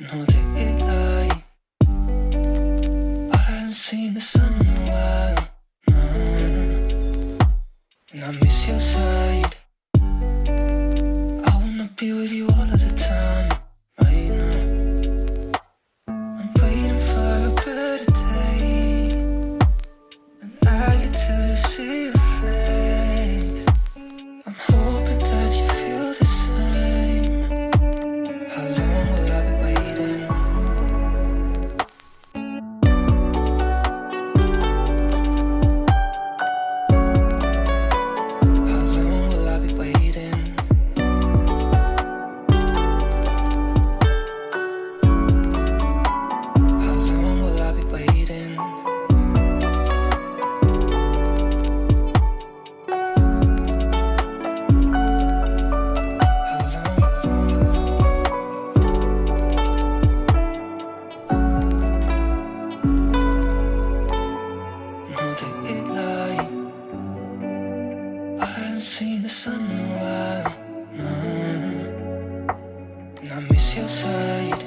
No daylight I haven't seen the sun in a while. And I miss your side. I wanna be with you all seen the sun in a while. Mm-hmm. And I miss your side.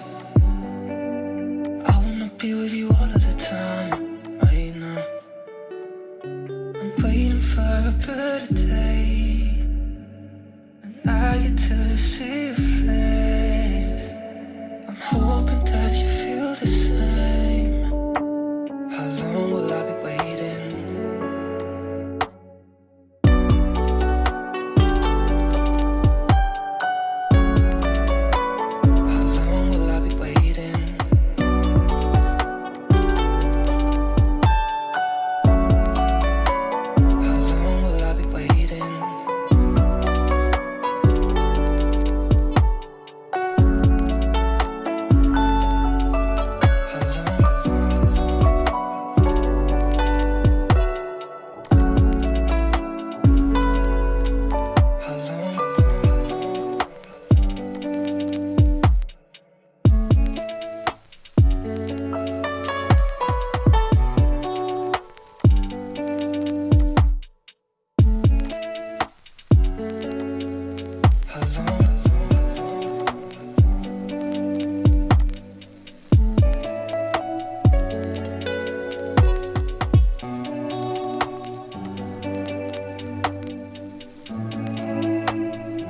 I wanna be with you all of the time Right now. I'm waiting for a better day. And I get to see your face.